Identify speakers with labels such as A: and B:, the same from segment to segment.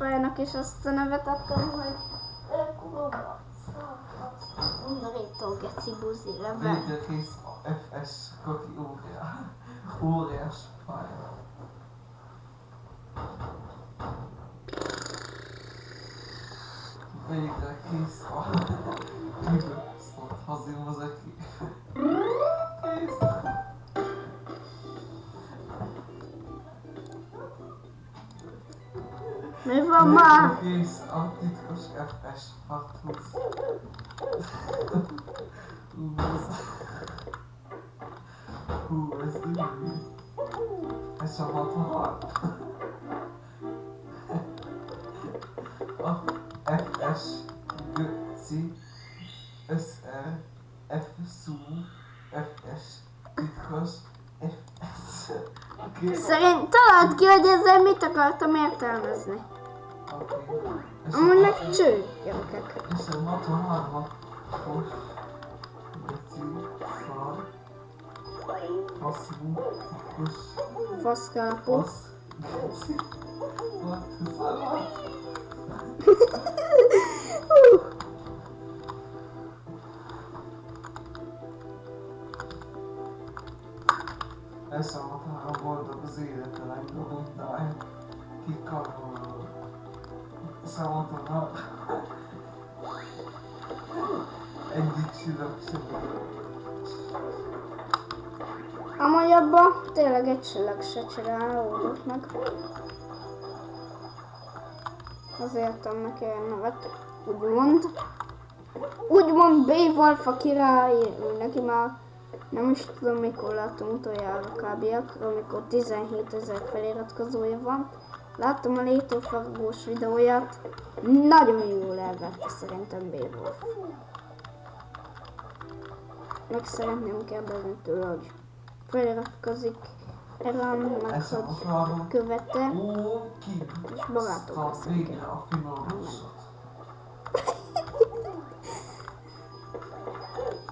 A: pályának is azt a nevet adtam, hogy szarfasz, undorító geci buzi level.
B: Végre kész FS Kaki óriás. Óriás pálya. Végre kész a kibaszott hazimozeki. Kész.
A: Mi van már?
B: Kész a titkos FS harchoz. Ú, ez... Hú, ez ügyű. Ez csak 66. A FS Göci SR FSU FS titkos FS.
A: Szerint találd ki, hogy ezzel mit akartam értelmezni.
B: Oké. És
A: Amúgy
B: a-
A: meg cső, gyerekek.
B: És a 63 fos Göci szar faszú titkos
A: Faszkalapú.
B: fasz Göci. What? Szar Eszem egyik sem.
A: Amúgy abban tényleg egy csillag se csinálódott meg. Azért annak ilyen nevet, úgymond. Úgymond B-Wolf a király, neki már nem is tudom mikor láttam utoljára kb. amikor 17 ezer feliratkozója van. Láttam a létófaragós videóját, nagyon jól elvette szerintem B-Wolf. Meg szeretném kérdezni tőle, hogy feliratkozik erre annak,
B: Eszem a
A: hogy követte. És barátok leszünk.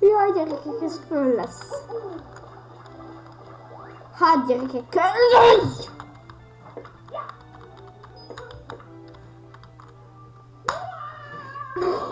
A: Jaj, gyerekek, ez föl lesz. Hát, gyerekek, köszönj!
B: Még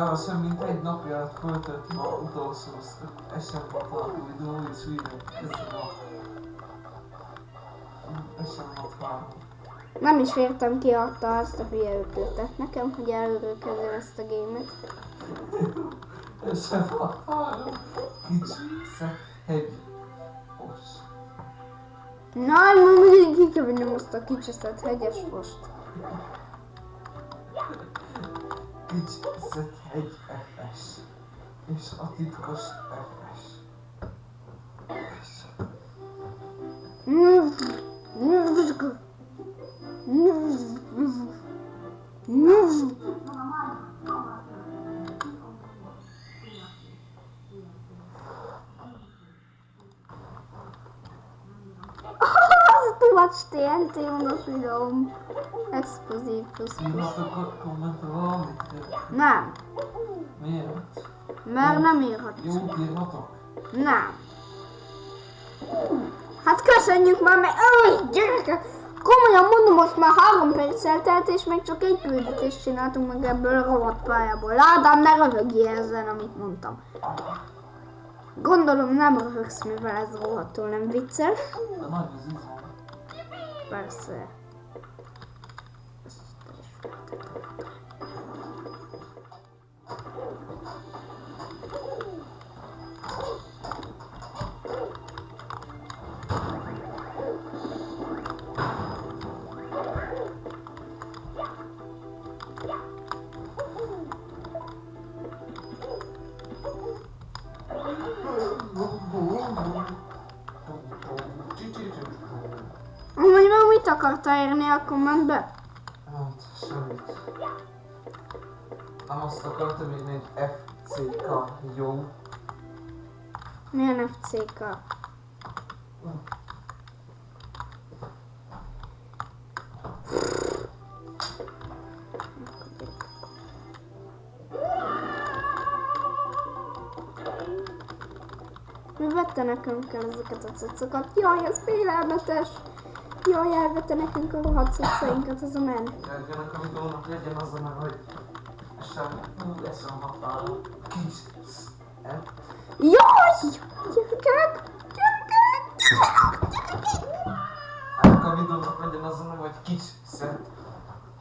B: Kevesebb, mint egy napja lett föltöltve a utolsó SM alapú videó, és újra kezdve a SM 63.
A: Nem is értem ki adta azt a hülye ötletet nekem, hogy előről kezdem ezt a gémet.
B: SM 63. Kicsi, szebb, hegy, os.
A: Na, mindig ki kell vinnem azt a kicseszett hegyes fost.
B: Kicsi, szebb, hegy, FS. És a titkos FS. FS.
A: Too much TNT on the film. Explosive plus
B: Írhatok a kommentre valamit?
A: Nem,
B: Miért?
A: mert nem írhatsz.
B: Jó, írhatok?
A: Nem. Hát köszönjük már, mert Öj, gyerekek! Komolyan mondom, most már három perc eltelt, és még csak egy küldetést csináltunk meg ebből a rohadt pályából. Ádám, ne röhögjél ezen, amit mondtam. Gondolom nem röhögsz, mivel ez rohadtul nem vicces. Persze. hozzáérni a kommentbe?
B: Hát, semmit. Nem azt akartam írni, hogy FCK, jó?
A: Milyen FCK? Hm. Mi vette nekem kell ezeket a cuccokat? Jaj, ez félelmetes! Jaj, elvette nekünk a rohadt cuccainkat, ez a men.
B: Ennek a videónak legyen az a neve, hogy sem, ú, eszem hatálom. Kis,
A: Jaj! Gyerekek! Gyerekek!
B: Ennek a videónak legyen az a neve, hogy kis, szent,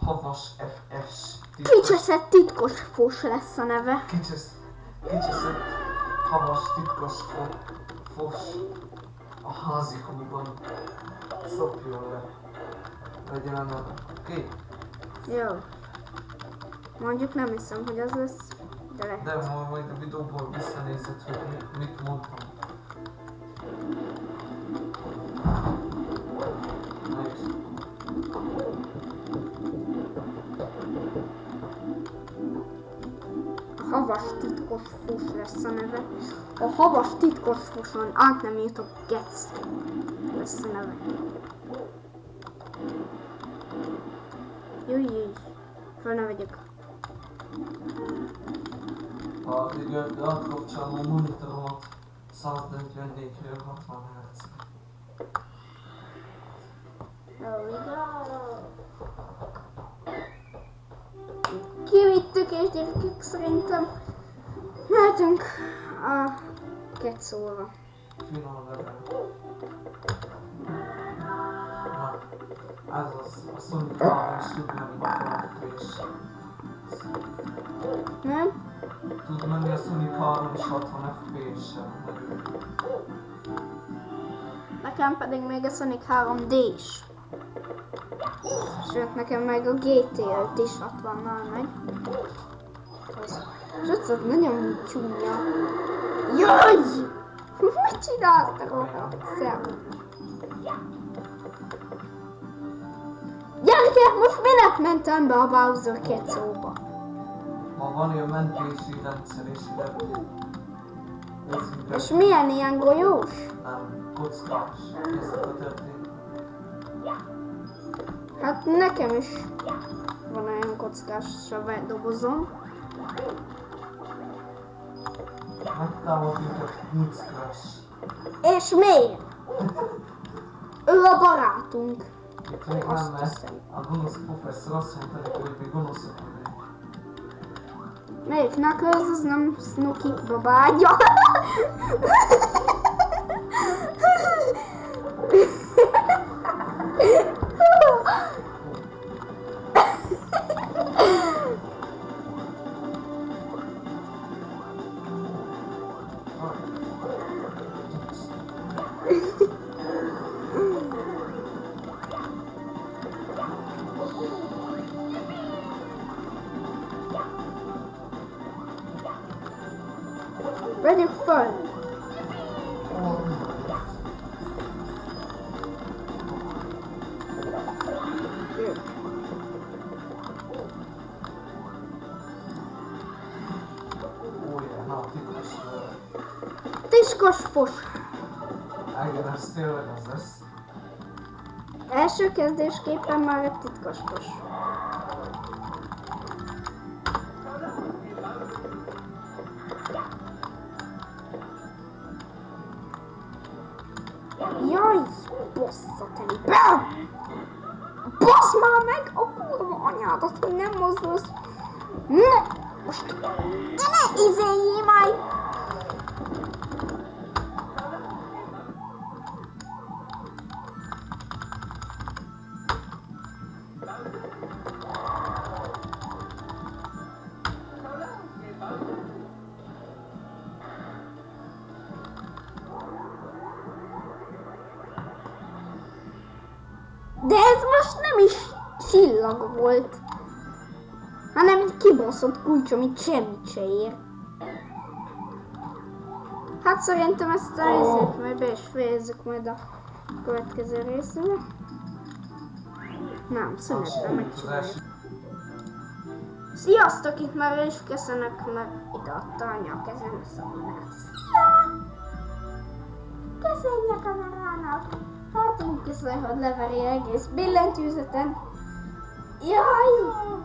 B: havas, FS.
A: Kicseszett titkos fos lesz a neve.
B: Kicsis, kicseszett, havas, titkos fo, fos a házikúban. Szopjon le. Legyen a neve. Oké?
A: Jó. Mondjuk nem hiszem, hogy az lesz, de lehet.
B: De ma majd a videóból visszanézed, hogy mi- mit mondtam.
A: Havas titkos fos lesz a neve. A havas titkos foson át nem jutok gec lesz a neve. Jöjj, jöjj. Föl ne vegyek.
B: ha így átkapcsolom a monitoromat 144-ről 60 Hz.
A: There we go. Kivittük és gyerekek szerintem mehetünk a.
B: Finom level. Na, ez az, a Sony 3 is tud menni 60 fps.
A: Nem?
B: Tud menni a Sony 3 is 60 fps-sel.
A: Nekem pedig még a Sonic 3D is. Sőt, nekem meg a GT5 is 60-nal megy. Az- És az nagyon csúnya. Jaj! Mit csináltak a szem? Gyerekek, most minek mentem be a Bowser kecóba?
B: Ma van ilyen mentési rendszer és ide...
A: És milyen ilyen golyós?
B: Nem, kockás. Ez a történet.
A: Hát nekem is van olyan kockás dobozom.
B: Megtámad minket Crash.
A: És miért? Ő a barátunk. Azt hiszem.
B: a gonosz professzor azt mondta neki, hogy mi gonoszok vagyunk.
A: Melyik Knuckles, az nem Snooki babágya. Vegyük föl. Jó.
B: Ó, yeah, na, titkos.
A: Tiskos fos.
B: Igen, ez tényleg az lesz.
A: Első kezdésképpen már Jaj, bosszateli. Bassz már meg a kurva anyádat, hogy nem mozdulsz. Na, most ne izéljél már. De ez most nem is csillag volt, hanem egy kibaszott kulcs, amit semmit se ér. Hát szerintem ezt a részét majd be is fejezzük majd a következő részre. Nem, szünetben megcsináljuk. Sziasztok, itt már is köszönök, mert ide adta anya a kezembe szabinát. Szia! Köszönjük a kamerának! Hato muchas mejor la variedad que es Bill en Tuesday. ¡Yay!